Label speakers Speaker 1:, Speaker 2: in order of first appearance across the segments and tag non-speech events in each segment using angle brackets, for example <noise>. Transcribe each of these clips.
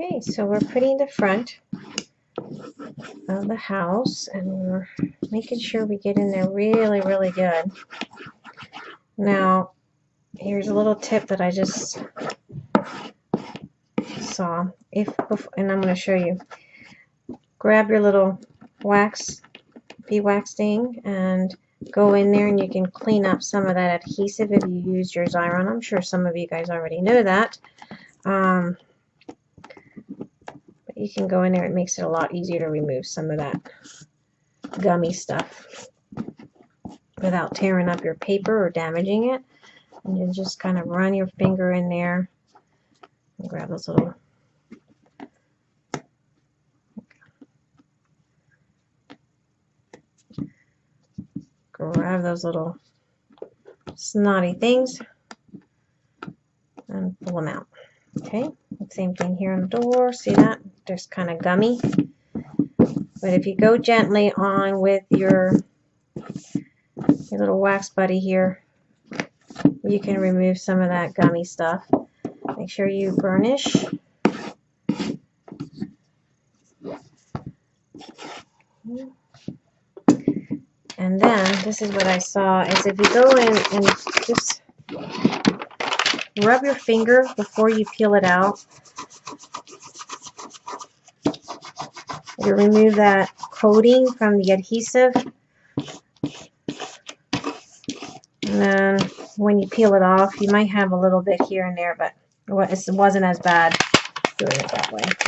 Speaker 1: Okay, so we're putting the front of the house and we're making sure we get in there really, really good. Now, here's a little tip that I just saw. If And I'm going to show you. Grab your little wax, beeswax thing and go in there and you can clean up some of that adhesive if you use your Xyron. I'm sure some of you guys already know that. Um, you can go in there, it makes it a lot easier to remove some of that gummy stuff without tearing up your paper or damaging it. And you just kind of run your finger in there and grab those little grab those little snotty things and pull them out. Okay, same thing here on the door. See that? There's kind of gummy. But if you go gently on with your, your little wax buddy here, you can remove some of that gummy stuff. Make sure you burnish. And then, this is what I saw, is if you go in and just rub your finger before you peel it out, you remove that coating from the adhesive. And then when you peel it off, you might have a little bit here and there, but it wasn't as bad doing it that way.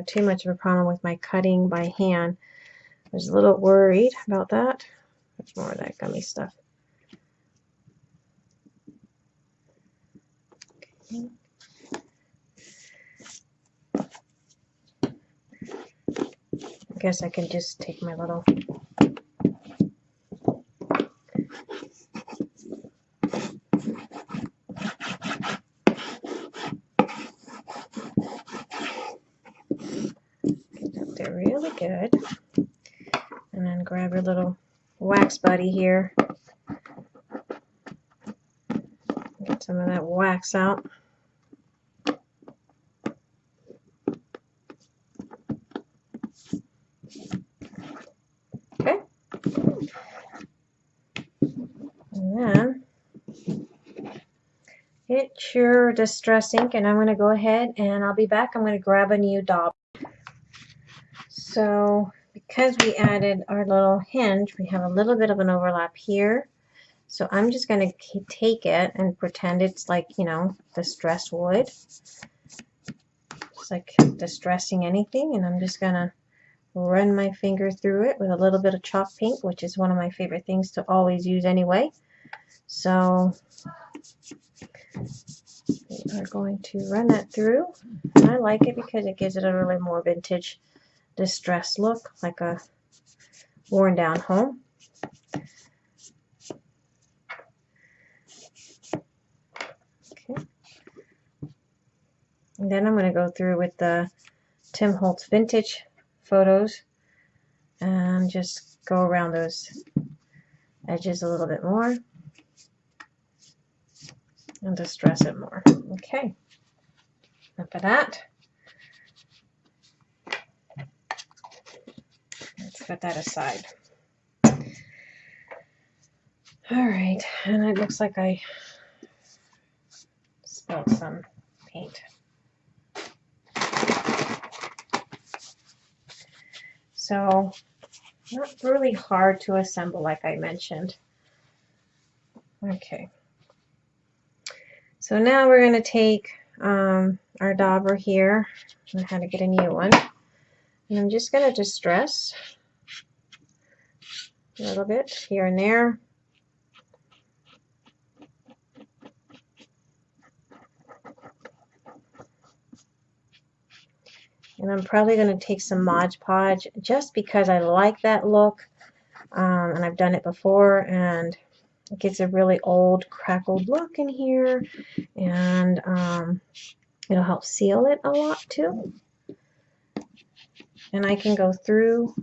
Speaker 1: I haven't too much of a problem with my cutting by hand. I was a little worried about that. There's more of that gummy stuff. Okay. I guess I can just take my little They're really good. And then grab your little wax buddy here. Get some of that wax out. Okay. And then get your distress ink and I'm going to go ahead and I'll be back. I'm going to grab a new dauber. So because we added our little hinge, we have a little bit of an overlap here. So I'm just going to take it and pretend it's like, you know, distress wood. It's like distressing anything. And I'm just going to run my finger through it with a little bit of chalk paint, which is one of my favorite things to always use anyway. So we are going to run that through. I like it because it gives it a really more vintage distressed look, like a worn down home. Okay. And then I'm going to go through with the Tim Holtz vintage photos and just go around those edges a little bit more and distress it more. Okay. After that, put that aside. All right, and it looks like I spilled some paint. So, not really hard to assemble like I mentioned. Okay. So now we're going to take um, our dauber here. I had to get a new one. And I'm just going to distress a little bit here and there. And I'm probably going to take some Mod Podge just because I like that look. Um, and I've done it before and it gets a really old crackled look in here. And um, it'll help seal it a lot too. And I can go through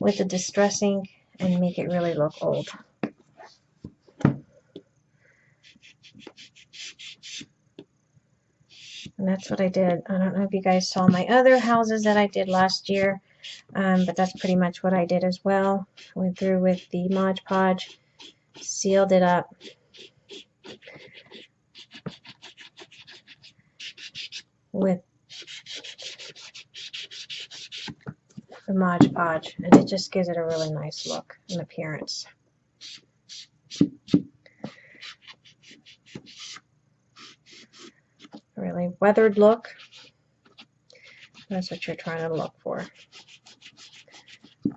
Speaker 1: with the distressing and make it really look old. And that's what I did. I don't know if you guys saw my other houses that I did last year, um, but that's pretty much what I did as well. Went through with the Mod Podge, sealed it up. with the Mod Podge, and it just gives it a really nice look and appearance. really weathered look. That's what you're trying to look for.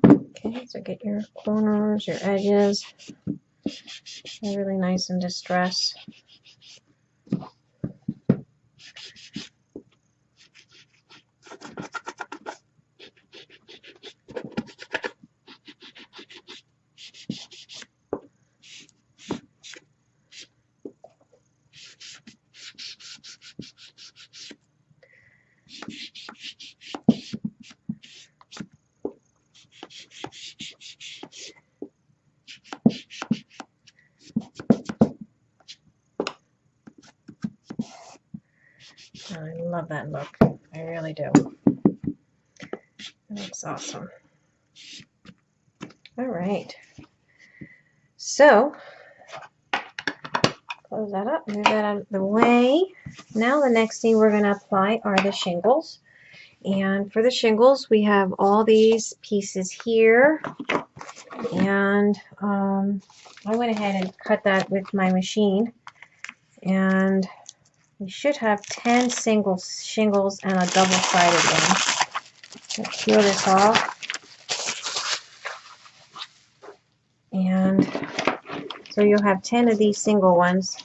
Speaker 1: Okay, so get your corners, your edges. Really nice and distressed. I love that look. I really do. That looks awesome. All right. So, close that up, move that out of the way. Now the next thing we're going to apply are the shingles. And for the shingles, we have all these pieces here. And um, I went ahead and cut that with my machine. And we should have 10 single shingles and a double-sided one. Let's peel this off. And so you'll have 10 of these single ones.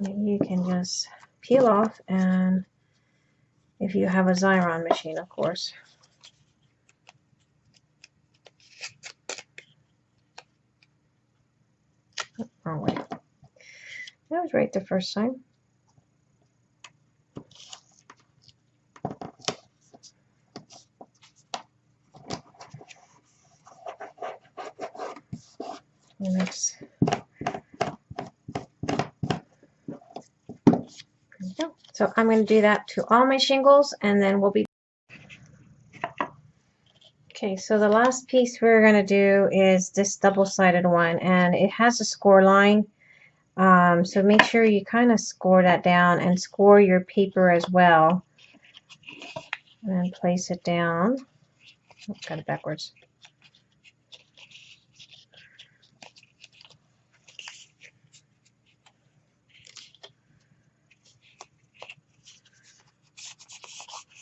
Speaker 1: you can just peel off and if you have a Xyron machine, of course. wrong way. That was right the first time. Next. So I'm going to do that to all my shingles and then we'll be Okay, so the last piece we're going to do is this double-sided one, and it has a score line. Um, so make sure you kind of score that down and score your paper as well. And place it down. Oh, got it backwards.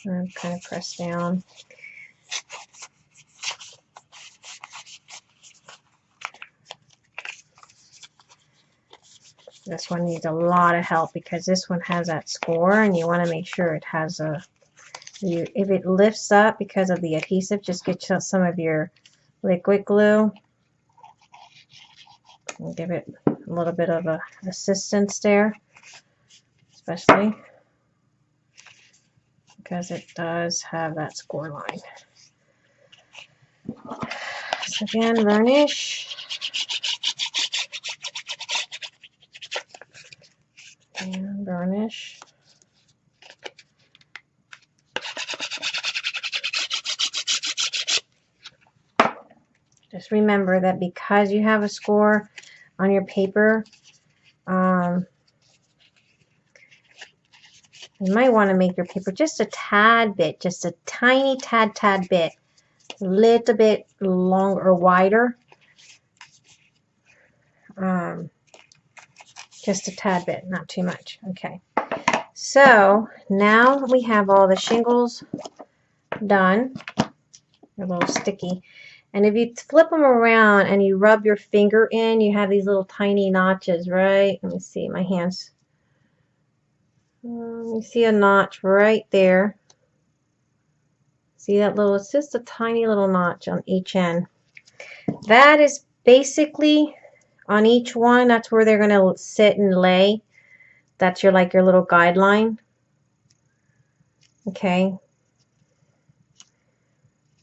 Speaker 1: And kind of press down. This one needs a lot of help because this one has that score and you want to make sure it has a, you, if it lifts up because of the adhesive, just get some of your liquid glue and give it a little bit of a assistance there, especially because it does have that score line. So again, burnish. and burnish. Just remember that because you have a score on your paper, um, you might want to make your paper just a tad bit, just a tiny tad, tad bit, a little bit longer or wider. Um, just a tad bit, not too much. Okay. So now we have all the shingles done. They're a little sticky. And if you flip them around and you rub your finger in, you have these little tiny notches, right? Let me see my hands. Um, you see a notch right there. See that little, it's just a tiny little notch on each end. That is basically on each one. That's where they're going to sit and lay. That's your like your little guideline. Okay.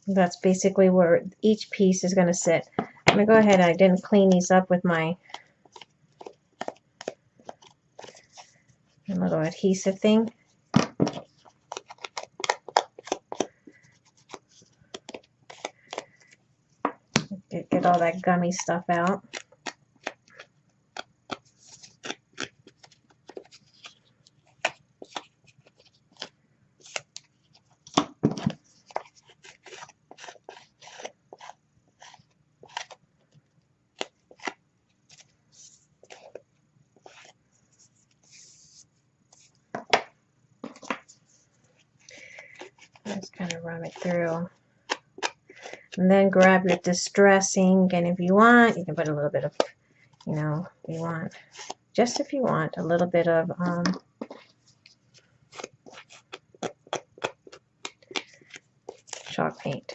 Speaker 1: That's basically where each piece is going to sit. I'm going to go ahead, I didn't clean these up with my Oh little adhesive thing. Get, get all that gummy stuff out. Just kind of run it through. And then grab your distress ink, and if you want, you can put a little bit of, you know, you want, just if you want, a little bit of um, chalk paint.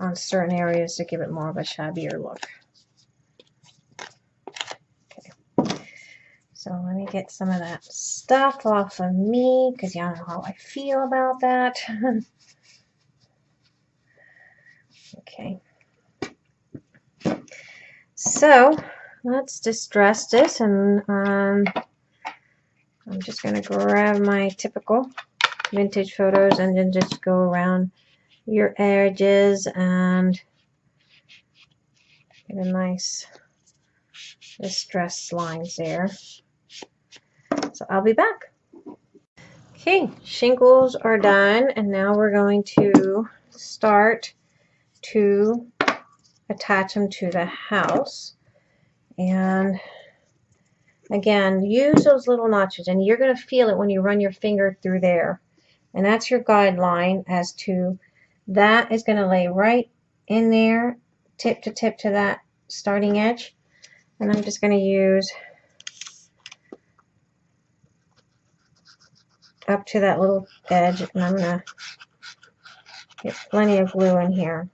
Speaker 1: on certain areas to give it more of a shabbier look. So let me get some of that stuff off of me because y'all know how I feel about that. <laughs> okay. So let's distress this and um, I'm just going to grab my typical vintage photos and then just go around your edges and get a nice distress lines there. So I'll be back. Okay, shingles are done and now we're going to start to attach them to the house. And again, use those little notches and you're going to feel it when you run your finger through there. And that's your guideline as to that is going to lay right in there, tip to tip to that starting edge. And I'm just going to use up to that little edge and I'm going to get plenty of glue in here.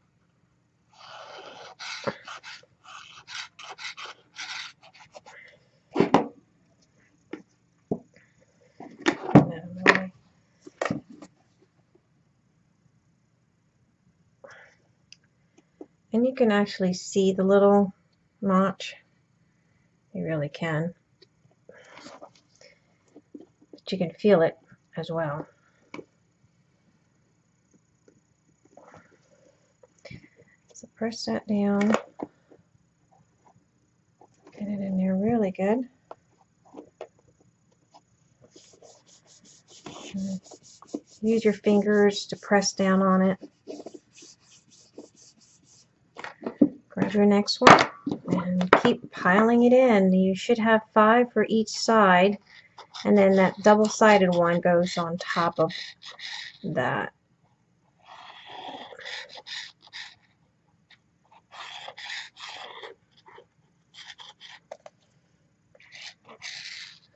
Speaker 1: And you can actually see the little notch. You really can. But you can feel it as well. So press that down. Get it in there really good. use your fingers to press down on it. Grab your next one and keep piling it in. You should have five for each side and then that double-sided one goes on top of that.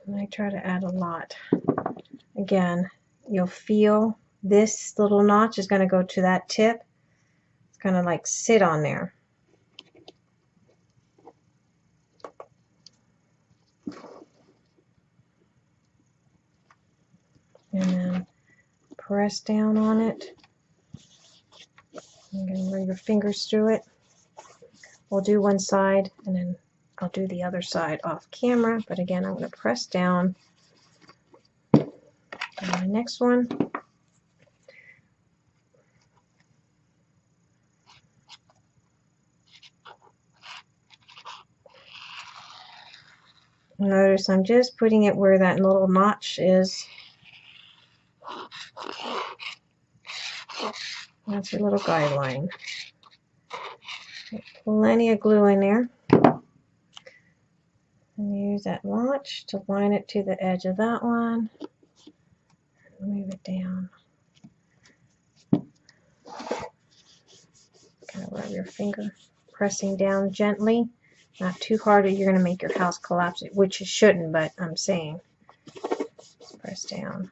Speaker 1: And I try to add a lot. Again, you'll feel this little notch is going to go to that tip. It's going to like sit on there. And then press down on it. You're going to run your fingers through it. We'll do one side and then I'll do the other side off camera. But again, I'm going to press down on the next one. Notice I'm just putting it where that little notch is That's your little guideline. Plenty of glue in there. And use that notch to line it to the edge of that one. Move it down. Kind of rub your finger, pressing down gently. Not too hard or you're going to make your house collapse, which it shouldn't, but I'm saying. Press down.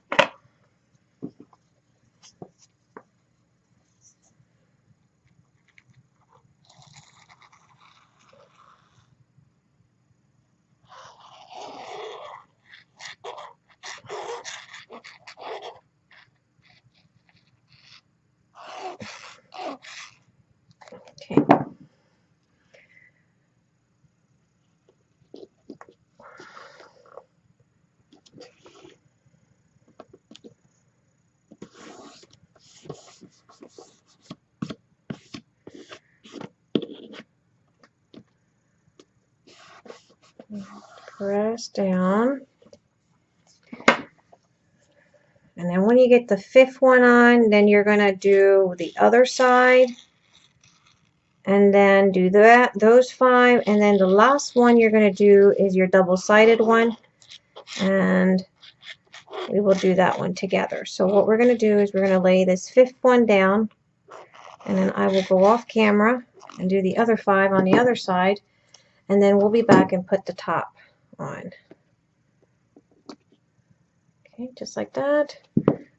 Speaker 1: down. And then when you get the fifth one on, then you're going to do the other side. And then do that, those five. And then the last one you're going to do is your double-sided one. And we will do that one together. So what we're going to do is we're going to lay this fifth one down. And then I will go off camera and do the other five on the other side. And then we'll be back and put the top on. Okay, just like that.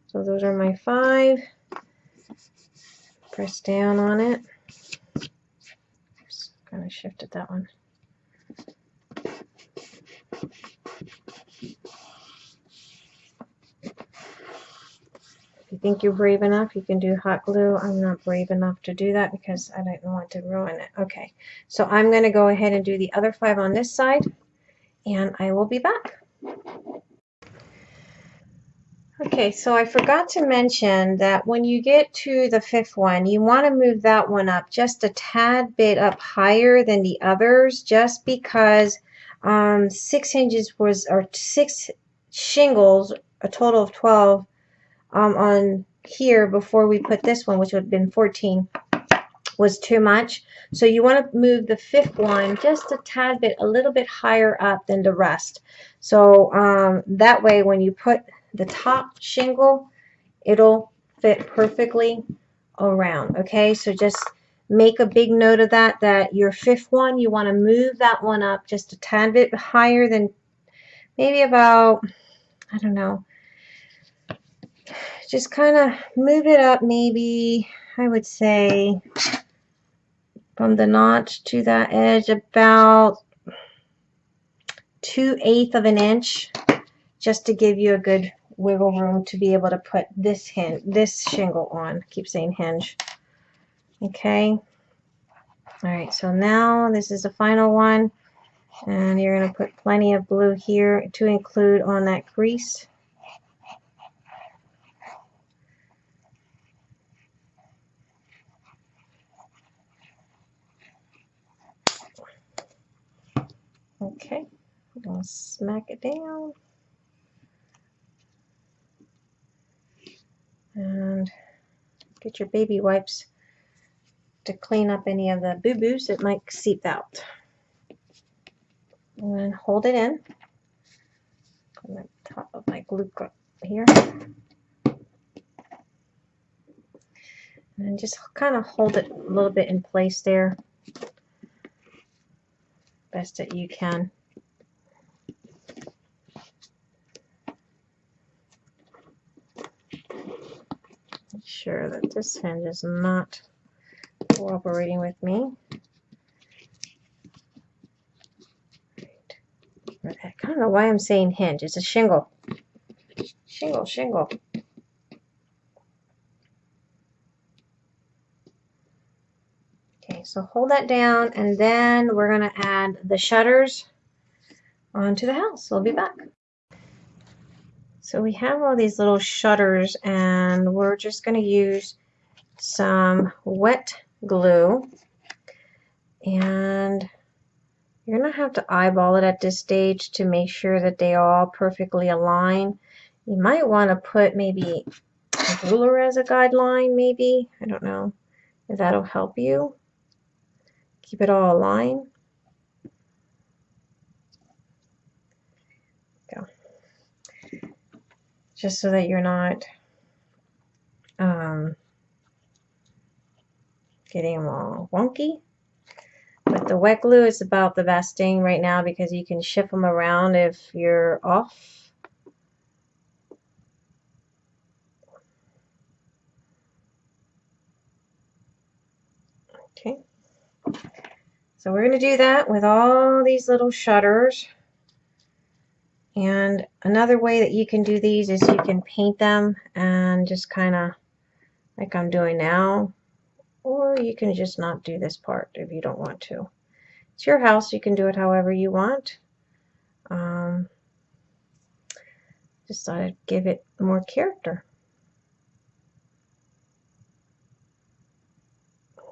Speaker 1: So those are my five. Press down on it. Just kind of shifted that one. If you think you're brave enough, you can do hot glue. I'm not brave enough to do that because I don't want to ruin it. Okay, so I'm going to go ahead and do the other five on this side and I will be back. Okay, so I forgot to mention that when you get to the fifth one, you want to move that one up just a tad bit up higher than the others just because um, six hinges was, or six shingles, a total of 12 um, on here before we put this one, which would have been 14 was too much. So you want to move the fifth one just a tad bit, a little bit higher up than the rest. So um, that way when you put the top shingle, it'll fit perfectly around. Okay, so just make a big note of that, that your fifth one, you want to move that one up just a tad bit higher than maybe about, I don't know, just kind of move it up maybe, I would say, from the notch to that edge about 2 eighths of an inch just to give you a good wiggle room to be able to put this hinge, this shingle on. I keep saying hinge. Okay. All right, so now this is the final one. And you're going to put plenty of blue here to include on that crease. Okay, I'm to smack it down. And get your baby wipes to clean up any of the boo-boos that might seep out. And then hold it in on the top of my glue here. And just kind of hold it a little bit in place there best that you can. Make sure that this hinge is not cooperating with me. I don't know why I'm saying hinge. It's a shingle. Shingle, shingle. So hold that down and then we're going to add the shutters onto the house. We'll be back. So we have all these little shutters and we're just going to use some wet glue and you're going to have to eyeball it at this stage to make sure that they all perfectly align. You might want to put maybe a ruler as a guideline maybe. I don't know if that'll help you keep it all aligned. Go. Just so that you're not um, getting them all wonky. But the wet glue is about the best thing right now because you can shift them around if you're off. Okay. So we're going to do that with all these little shutters. And another way that you can do these is you can paint them and just kind of like I'm doing now. Or you can just not do this part if you don't want to. It's your house. You can do it however you want. Um, just thought I'd give it more character.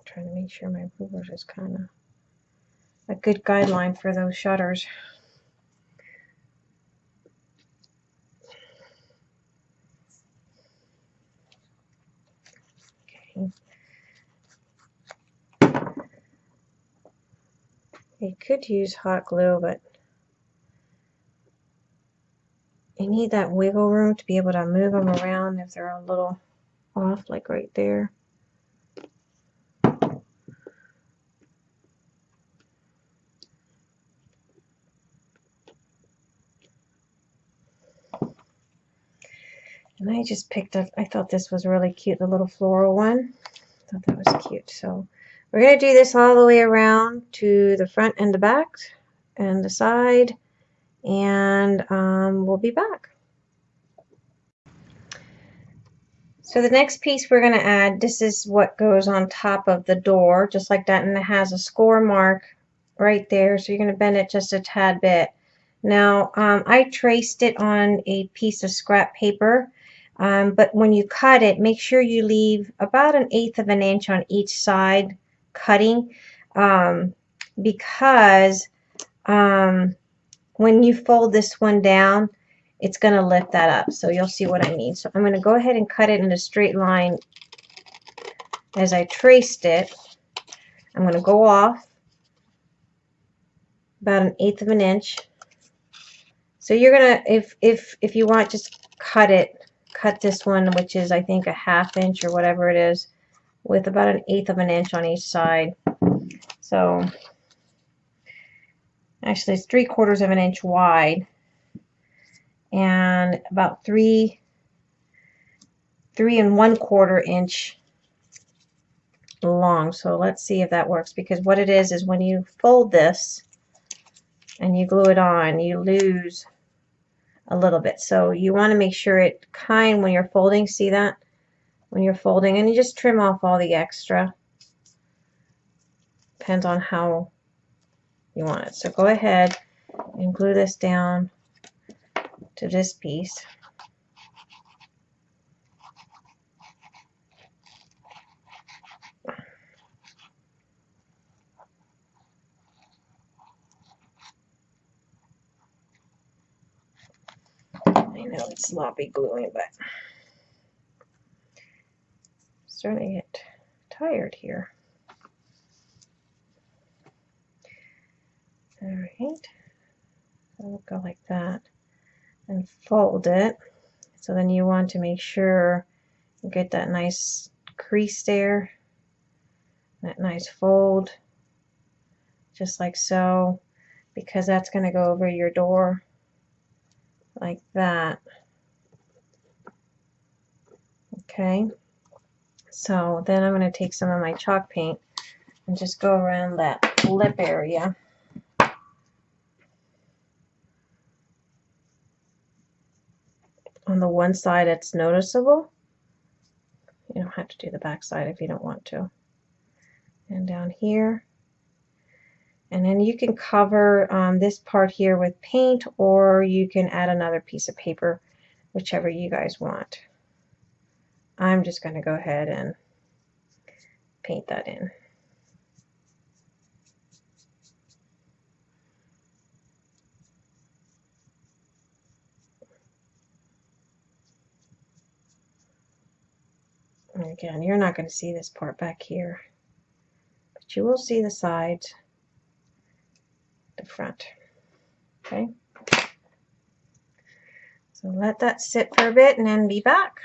Speaker 1: Trying to make sure my rulers is kind of a good guideline for those shutters. Okay. You could use hot glue, but you need that wiggle room to be able to move them around if they're a little off, like right there. And I just picked up, I thought this was really cute, the little floral one. I thought that was cute. So we're going to do this all the way around to the front and the back and the side. And um, we'll be back. So the next piece we're going to add, this is what goes on top of the door, just like that. And it has a score mark right there. So you're going to bend it just a tad bit. Now, um, I traced it on a piece of scrap paper um, but when you cut it, make sure you leave about an eighth of an inch on each side cutting um, because um, when you fold this one down, it's going to lift that up. So you'll see what I mean. So I'm going to go ahead and cut it in a straight line as I traced it. I'm going to go off about an eighth of an inch. So you're going to, if, if, if you want, just cut it cut this one, which is I think a half inch or whatever it is, with about an eighth of an inch on each side. So actually it's three quarters of an inch wide and about three three and one quarter inch long so let's see if that works because what it is is when you fold this and you glue it on you lose a little bit. So you want to make sure it kind when you're folding, see that? When you're folding, and you just trim off all the extra. Depends on how you want it. So go ahead and glue this down to this piece. Know it's sloppy gluing, but I'm starting to get tired here. All right, we'll go like that and fold it. So then you want to make sure you get that nice crease there, that nice fold, just like so, because that's going to go over your door like that. Okay, so then I'm going to take some of my chalk paint and just go around that lip area. On the one side it's noticeable. You don't have to do the back side if you don't want to. And down here and then you can cover um, this part here with paint or you can add another piece of paper, whichever you guys want. I'm just going to go ahead and paint that in. again, you're not going to see this part back here, but you will see the sides the front. Okay. So let that sit for a bit and then be back.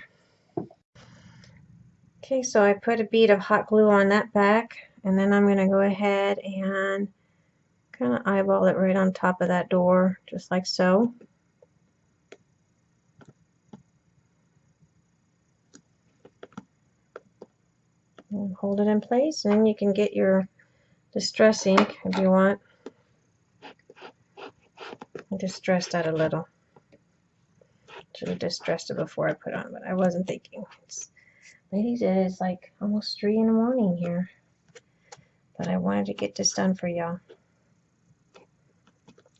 Speaker 1: Okay, so I put a bead of hot glue on that back and then I'm going to go ahead and kind of eyeball it right on top of that door, just like so. And hold it in place and you can get your distress ink if you want. I distressed that a little. Should have distressed it before I put on, but I wasn't thinking. It's, ladies, it is like almost 3 in the morning here. But I wanted to get this done for y'all.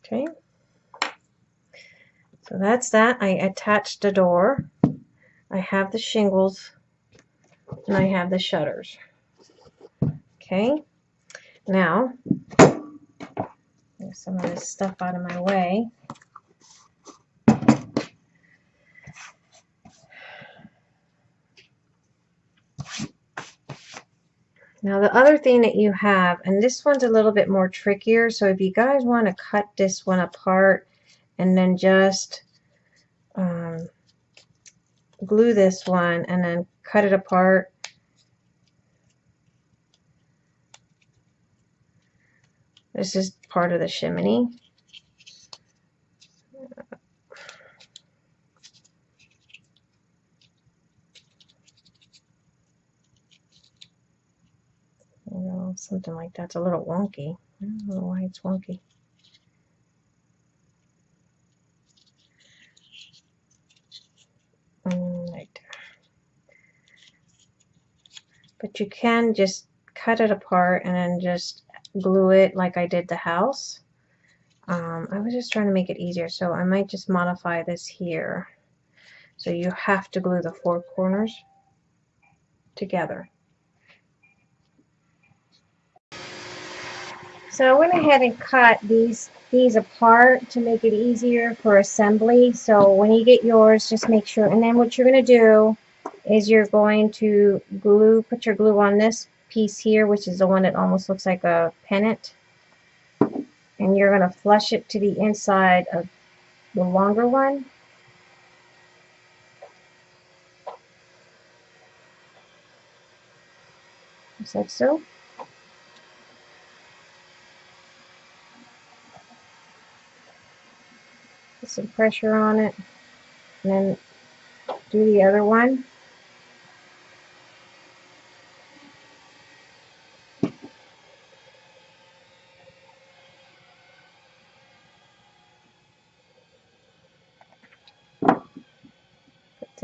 Speaker 1: Okay. So that's that. I attached the door. I have the shingles. And I have the shutters. Okay. Now, Move some of this stuff out of my way. Now the other thing that you have, and this one's a little bit more trickier, so if you guys want to cut this one apart and then just um, glue this one and then cut it apart. This is part of the chimney. You know, something like that's a little wonky. I don't know why it's wonky. Mm, right. But you can just cut it apart and then just glue it like I did the house. Um, I was just trying to make it easier, so I might just modify this here. So you have to glue the four corners together. So I went ahead and cut these these apart to make it easier for assembly. So when you get yours, just make sure. And then what you're going to do is you're going to glue, put your glue on this piece here, which is the one that almost looks like a pennant. And you're going to flush it to the inside of the longer one. Just like so. Put some pressure on it. And then do the other one.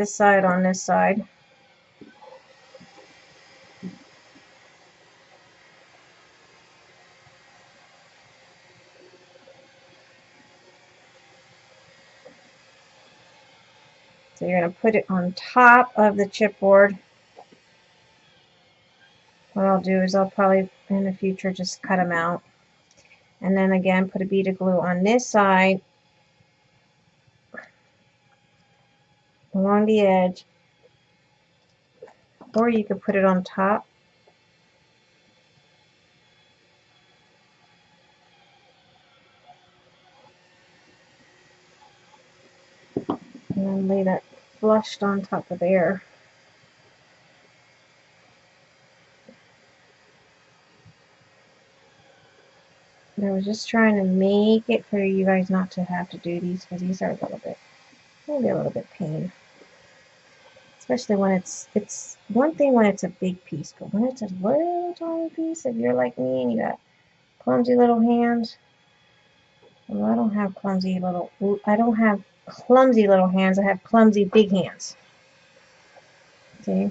Speaker 1: This side on this side. So you're going to put it on top of the chipboard. What I'll do is I'll probably in the future just cut them out. And then again put a bead of glue on this side along the edge or you could put it on top. And then lay that flushed on top of there. I was just trying to make it for you guys not to have to do these because these are a little bit, maybe a little bit pain. Especially when it's, it's one thing when it's a big piece, but when it's a little tiny piece, if you're like me and you got clumsy little hands, well, I don't have clumsy little, I don't have clumsy little hands. I have clumsy big hands. See?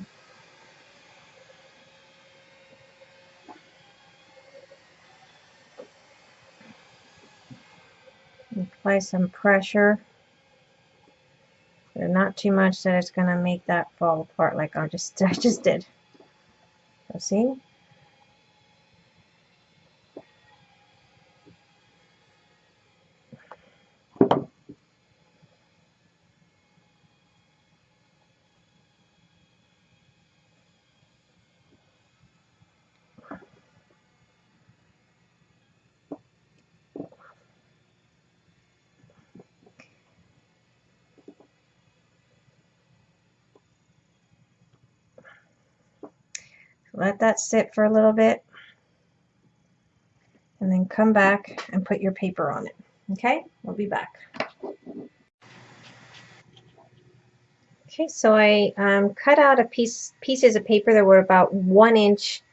Speaker 1: Apply some pressure. But not too much that it's going to make that fall apart like I just <laughs> I just did. So see? Let that sit for a little bit and then come back and put your paper on it. Okay, we'll be back. Okay, so I um, cut out a piece pieces of paper that were about one inch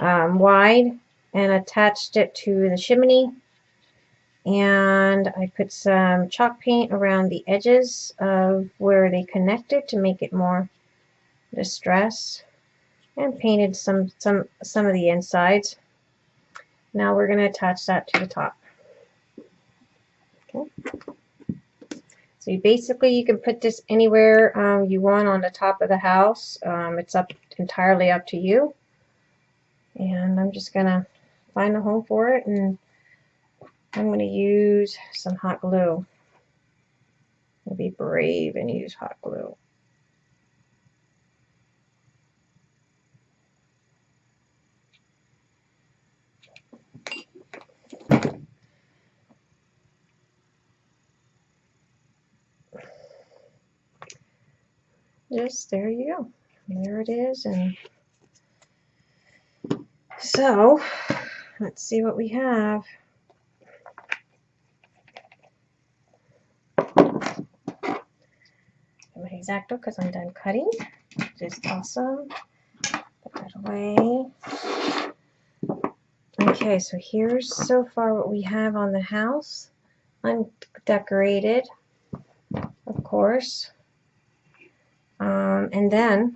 Speaker 1: um, wide and attached it to the chimney. And I put some chalk paint around the edges of where they connected to make it more distress and painted some some some of the insides. Now we're going to attach that to the top. Okay. So you basically you can put this anywhere um, you want on the top of the house. Um, it's up entirely up to you. And I'm just going to find a home for it and I'm going to use some hot glue. I'll be brave and use hot glue. Just there you go. There it is. And so let's see what we have. my X-Acto because I'm done cutting, is awesome. Put that away. Okay, so here's so far what we have on the house. I'm decorated, of course. And then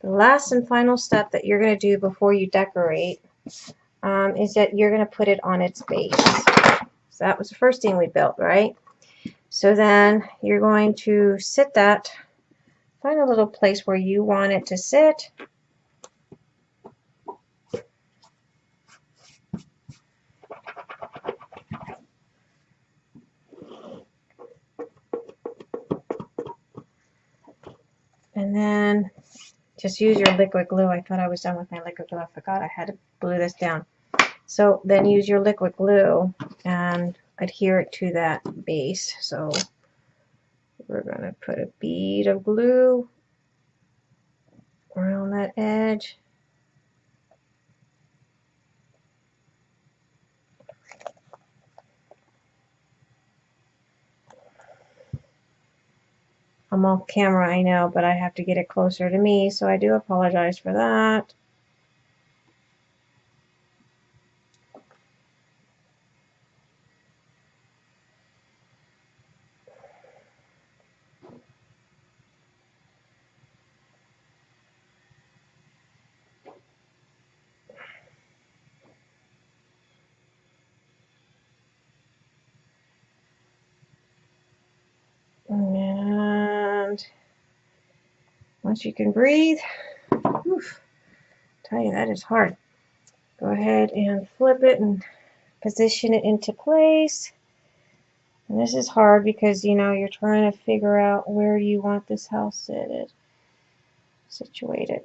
Speaker 1: the last and final step that you're going to do before you decorate um, is that you're going to put it on its base. So that was the first thing we built, right? So then you're going to sit that, find a little place where you want it to sit. And then just use your liquid glue. I thought I was done with my liquid glue. I forgot I had to glue this down. So then use your liquid glue and adhere it to that base. So we're going to put a bead of glue around that edge. I'm off camera, I know, but I have to get it closer to me, so I do apologize for that. Once you can breathe, oof, tell you that is hard. Go ahead and flip it and position it into place. And this is hard because, you know, you're trying to figure out where do you want this house situated. situated.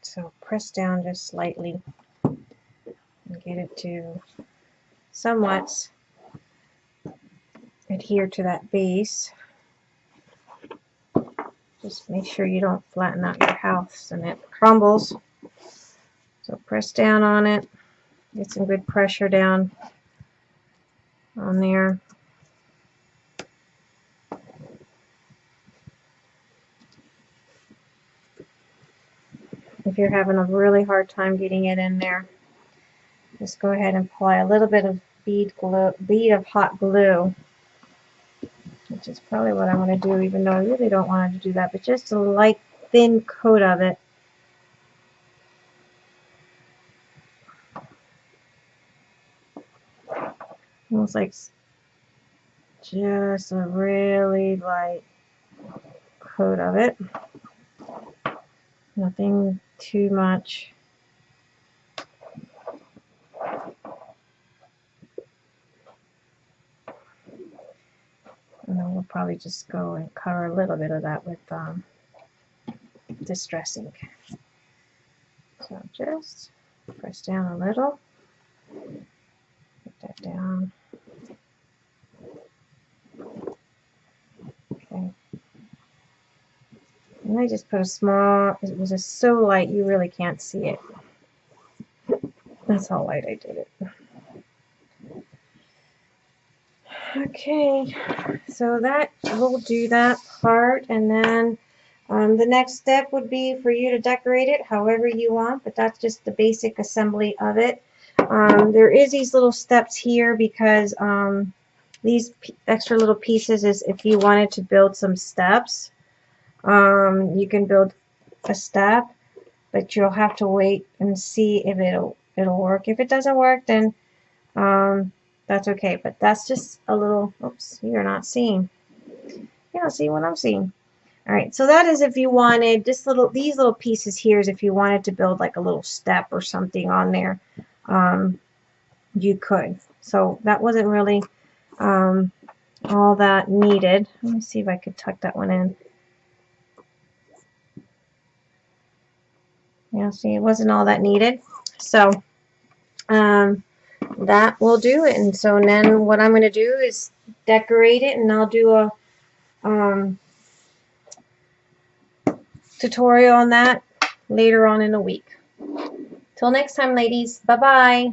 Speaker 1: Alright, so press down just slightly and get it to somewhat adhere to that base. Just make sure you don't flatten out your house and it crumbles. So press down on it, get some good pressure down on there. If you're having a really hard time getting it in there. Just go ahead and apply a little bit of bead glue, bead of hot glue, which is probably what I'm going to do, even though I really don't want to do that, but just a light, thin coat of it. Almost like just a really light coat of it. Nothing too much. And then we'll probably just go and cover a little bit of that with um, distress ink. So just press down a little, put that down. And I just put a small, it was just so light you really can't see it. That's how light I did it. Okay, so that will do that part and then um, the next step would be for you to decorate it however you want, but that's just the basic assembly of it. Um, there is these little steps here because um, these extra little pieces is if you wanted to build some steps um, you can build a step but you'll have to wait and see if it'll it'll work if it doesn't work then um, that's okay but that's just a little oops you're not seeing you don't see what I'm seeing all right so that is if you wanted this little these little pieces here is if you wanted to build like a little step or something on there um, you could so that wasn't really um, all that needed. Let me see if I could tuck that one in. Yeah, see, it wasn't all that needed. So, um, that will do it. And so then what I'm going to do is decorate it and I'll do a um, tutorial on that later on in the week. Till next time, ladies. Bye-bye.